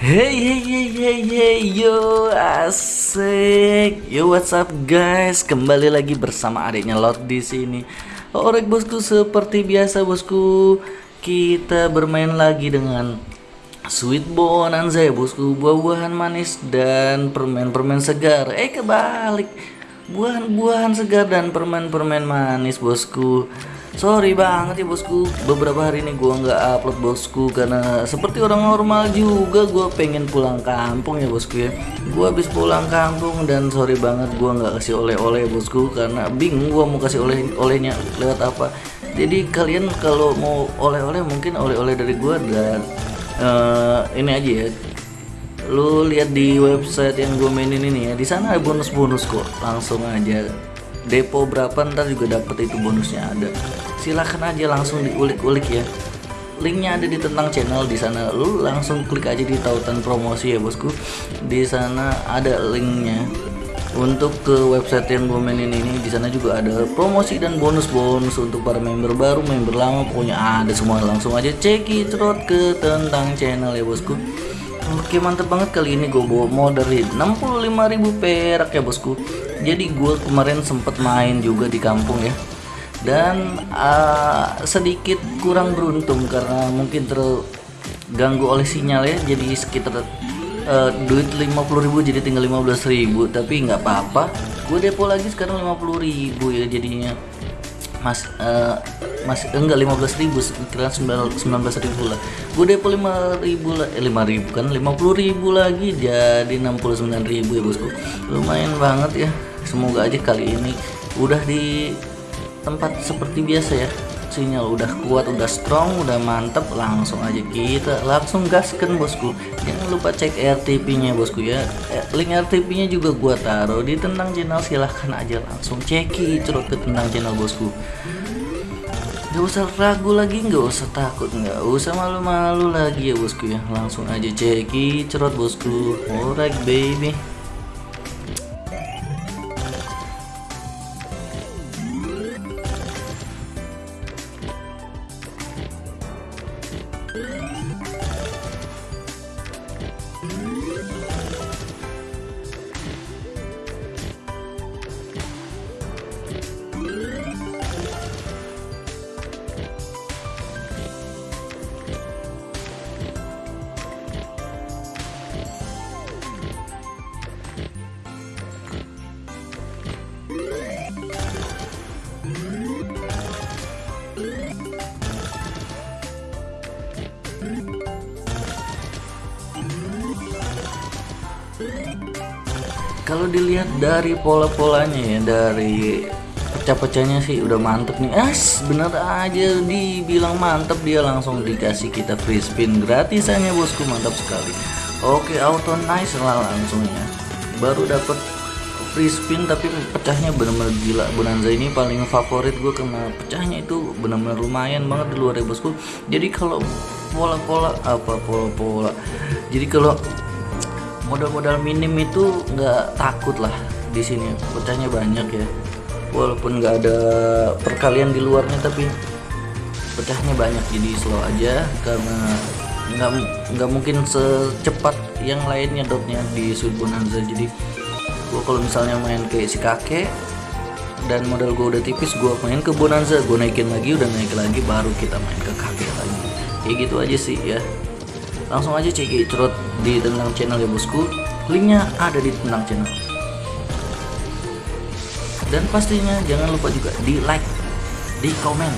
Hey hey hey hey hey yo asik. Yo what's up guys? Kembali lagi bersama adiknya Lot di sini. Orek bosku seperti biasa bosku kita bermain lagi dengan Sweet Bonanza ya bosku. Buah-buahan manis dan permen-permen segar. Eh kebalik. Buahan-buahan segar dan permen-permen manis bosku Sorry banget ya bosku. Beberapa hari ini gua nggak upload bosku Karena seperti orang normal juga Gua pengen pulang kampung ya bosku ya. Gua habis pulang kampung Dan sorry banget gua nggak kasih oleh-oleh bosku Karena bingung gua mau kasih oleh-olehnya lewat apa. Jadi kalian kalau mau oleh-oleh Mungkin oleh-oleh dari gua Dan uh, ini aja ya. Lu lihat di website yang gue mainin ini ya di sana ada bonus-bonus kok langsung aja. Depo berapa ntar juga dapet itu bonusnya ada silahkan aja langsung diulik-ulik ya. Linknya ada di tentang channel di sana. Lu langsung klik aja di tautan promosi ya bosku. Di sana ada linknya. Untuk ke website yang gue mainin ini di sana juga ada promosi dan bonus-bonus untuk para member baru member lama pokoknya ada semua. Langsung aja cekidot ke tentang channel ya bosku. Oke mantep banget kali ini gue bawa modal 65.000 perak ya bosku. Jadi gue kemarin sempet main juga di kampung ya Dan uh, sedikit kurang beruntung karena mungkin terganggu oleh sinyal ya. Jadi sekitar uh, duit 50.000 jadi tinggal 15.000 Tapi nggak apa-apa. Gue depo lagi sekarang 50.000 ya jadinya. Mas uh, masih enggak 15 ribu sekitar 19 ribu lah. Gue depo 5 ribu lah. Eh 5 ribu kan? 50 ribu lagi jadi 69 ribu ya bosku. Lumayan banget ya. Semoga aja kali ini udah di tempat seperti biasa ya. Sinyal udah kuat udah strong udah mantep langsung aja kita langsung gaskan bosku. Jangan lupa cek RTP nya bosku ya. Eh, link RTP nya juga gua taruh di tentang channel silahkan aja langsung ceki cerut ke tentang channel bosku. Gak usah ragu lagi, gak usah takut, gak usah malu-malu lagi ya bosku ya. Langsung aja ceki cerot bosku. Alright baby kalau dilihat dari pola-polanya ya dari pecah-pecahnya sih udah mantep nih. As bener aja dibilang mantep dia langsung dikasih kita free spin gratisannya bosku mantap sekali. Oke auto nice lah langsungnya baru dapat free spin tapi pecahnya bener-bener gila. Bonanza ini paling favorit gue karena pecahnya itu bener-bener lumayan banget di luar ya bosku. Jadi kalau pola-pola apa pola-pola? Jadi kalau modal-modal minim itu nggak takut lah di sini. Pecahnya banyak ya. Walaupun nggak ada perkalian di luarnya tapi pecahnya banyak. Jadi slow aja karena nggak nggak mungkin secepat yang lainnya dotnya di Sud Bonanza jadi gua kalau misalnya main kayak si kakek dan modal gue udah tipis gue main ke Bonanza. Gue naikin lagi udah naik lagi baru kita main ke kakek lagi. Kayak gitu aja sih ya langsung aja cek cerut di tentang channel ya bosku. Linknya ada di tentang channel. Dan pastinya jangan lupa juga di like di komen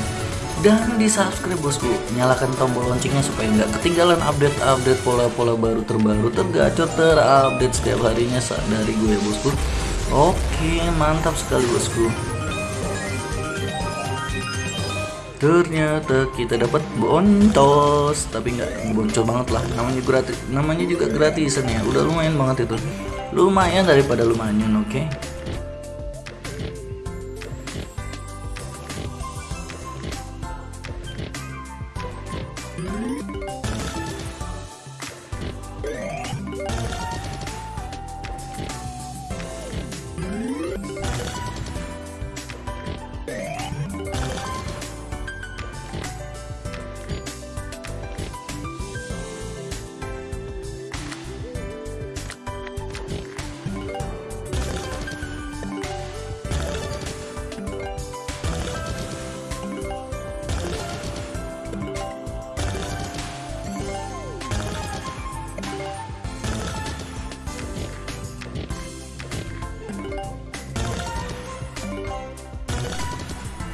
dan di subscribe bosku. Nyalakan tombol loncengnya supaya nggak ketinggalan update-update pola-pola baru terbaru tergacor terupdate setiap harinya dari gue bosku. Oke mantap sekali bosku ternyata kita dapat bontos. Tapi nggak boncos banget lah. Namanya gratis namanya juga gratisan ya. Udah lumayan banget itu. Lumayan daripada lumayan oke? okay?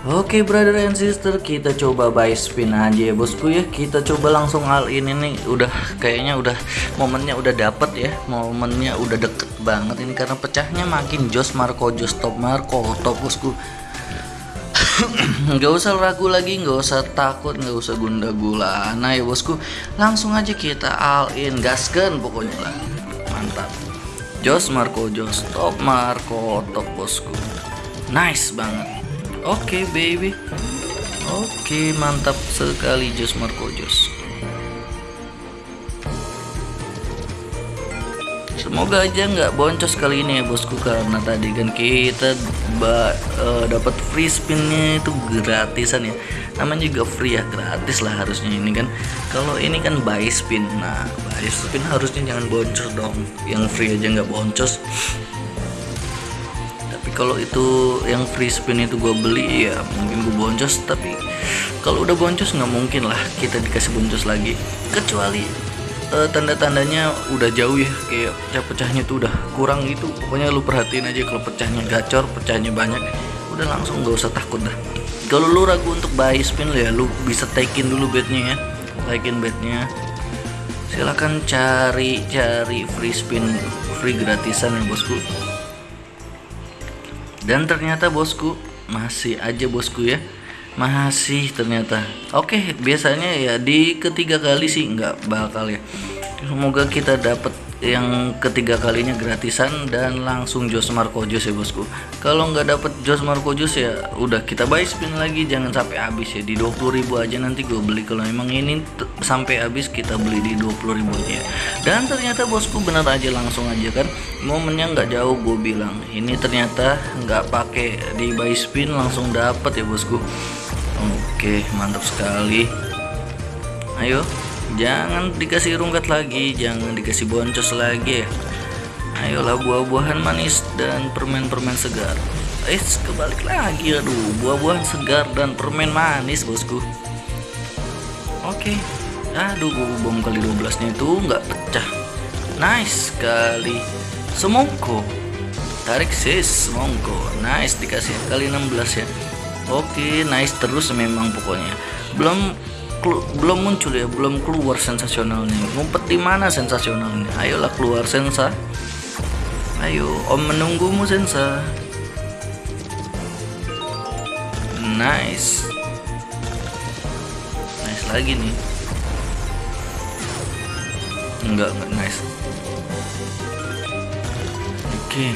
Oke brother and sister kita coba buy spin aja ya bosku ya. Kita coba langsung hal ini nih. Udah kayaknya udah momennya udah dapet ya. Momennya udah deket banget ini karena pecahnya makin jos Marco jos top Marco top bosku. Nggak usah ragu lagi nggak usah takut nggak usah gunda gulana ya bosku. Langsung aja kita all in gaskan pokoknya lah. Mantap. Jos Marco jos top Marco top bosku. Nice banget Oke okay, baby. Oke okay, mantap sekali Jos Marco Jos. Semoga aja nggak boncos kali ini ya bosku karena tadi kan kita uh, dapat free spinnya itu gratisan ya. Namanya juga free ya gratis lah harusnya ini kan. Kalau ini kan buy spin. Nah buy spin harusnya jangan boncos dong. Yang free aja nggak boncos kalau itu yang free spin itu gue beli ya mungkin gue boncos tapi kalau udah boncos nggak mungkin lah kita dikasih boncos lagi. Kecuali uh, tanda-tandanya udah jauh ya. Kayak pecah-pecahnya tuh udah kurang gitu. Pokoknya lu perhatiin aja kalau pecahnya gacor pecahnya banyak. Udah langsung gak usah takut dah. Kalau lu ragu untuk buy spin ya lu bisa takein dulu bednya ya. Takein bednya silahkan cari cari free spin free gratisan ya bosku dan ternyata bosku masih aja bosku ya. Masih ternyata. Oke biasanya ya di ketiga kali sih nggak bakal ya semoga kita dapat yang ketiga kalinya gratisan dan langsung Jos Marco Jos ya bosku. Kalau nggak dapet Jos Marco Jos ya udah kita buy spin lagi. Jangan sampai habis ya di 20.000 aja nanti gue beli. Kalau emang ini sampai habis kita beli di 20.000 aja dan ternyata bosku bener aja langsung aja kan? Momennya nggak jauh gue bilang. Ini ternyata nggak pakai di buy spin langsung dapet ya bosku. Oke mantap sekali. Ayo jangan dikasih rungkat lagi jangan dikasih boncos lagi. Ayolah buah-buahan manis dan permen-permen segar. Eh kebalik lagi aduh buah-buahan segar dan permen manis bosku. Oke. Aduh bom kali 12 nya itu nggak pecah. Nice sekali semongko. Tarik sis semongko. Nice dikasih kali 16 ya. Oke nice terus memang pokoknya. Belum belum muncul ya belum keluar sensasionalnya. Ngumpet di mana sensasionalnya? Ayolah keluar sensa. Ayo om menunggumu sensa. Nice. Nice lagi nih. Enggak enggak nice. Oke. Okay.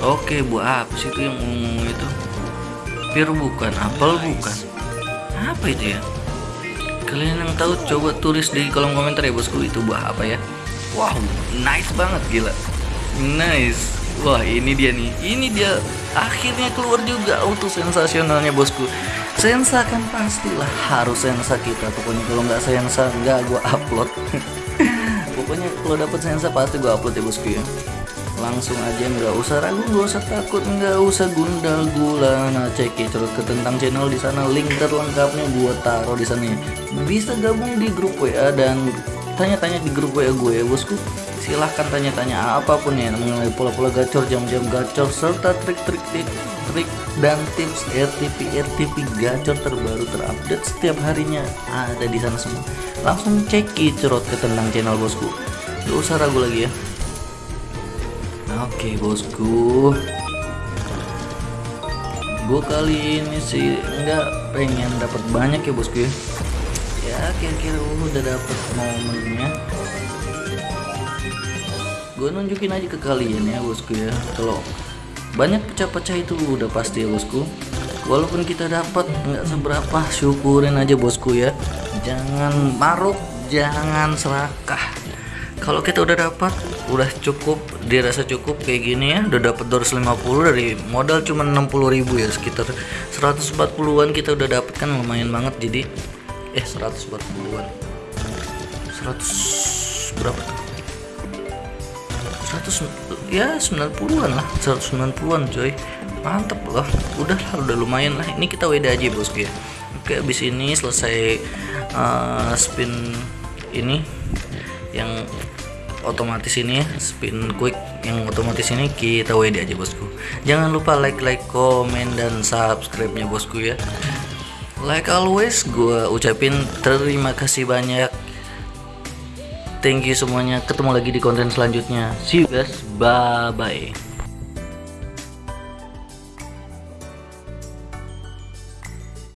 oke okay, buah apa sih itu yang ngomong itu? Pir bukan apel bukan? Apa itu ya kalian yang tahu coba tulis di kolom komentar ya bosku. Itu buah apa ya? Wow nice banget gila. Nice. Wah ini dia nih. Ini dia akhirnya keluar juga. Auto sensasionalnya bosku. Sensa kan pastilah harus sensa kita. Pokoknya kalau nggak sensa nggak gua upload. Pokoknya kalau dapat sensa pasti gua upload ya bosku ya langsung aja nggak usah ragu nggak usah takut nggak usah gundal gulana. Cek ke tentang channel di sana link terlengkapnya buat taruh di sana ya. bisa gabung di grup WA dan tanya-tanya di grup WA gue ya bosku. Silahkan tanya-tanya apa pun ya mengenai pola-pola gacor jam-jam gacor serta trik-trik trik dan tips RTP RTP gacor terbaru terupdate setiap harinya ada di sana semua. Langsung cek cerot ke tentang channel bosku. Gak usah ragu lagi ya Oke bosku. Gue kali ini sih nggak pengen dapat banyak ya bosku ya. Ya kira-kira udah dapet momennya. Gue nunjukin aja ke kalian ya bosku ya. Kalau banyak pecah-pecah itu udah pasti ya bosku. Walaupun kita dapat nggak seberapa syukurin aja bosku ya. Jangan maruk jangan serakah kalau kita udah dapat udah cukup dirasa cukup kayak gini ya udah dapat 250 dari modal cuma 60.000 ya sekitar 140-an kita udah dapat kan lumayan banget. Jadi eh 140-an 100 berapa? Tuh 100 ya 90-an lah 190-an coy. Mantep loh. Udah lah udah lumayan lah. Ini kita WD aja bosku ya. Oke abis ini selesai uh, spin ini yang otomatis ini ya spin quick yang otomatis ini kita WD aja bosku. Jangan lupa like like komen dan subscribe nya bosku ya. Like always gue ucapin terima kasih banyak. Thank you semuanya. Ketemu lagi di konten selanjutnya. See you guys. Bye bye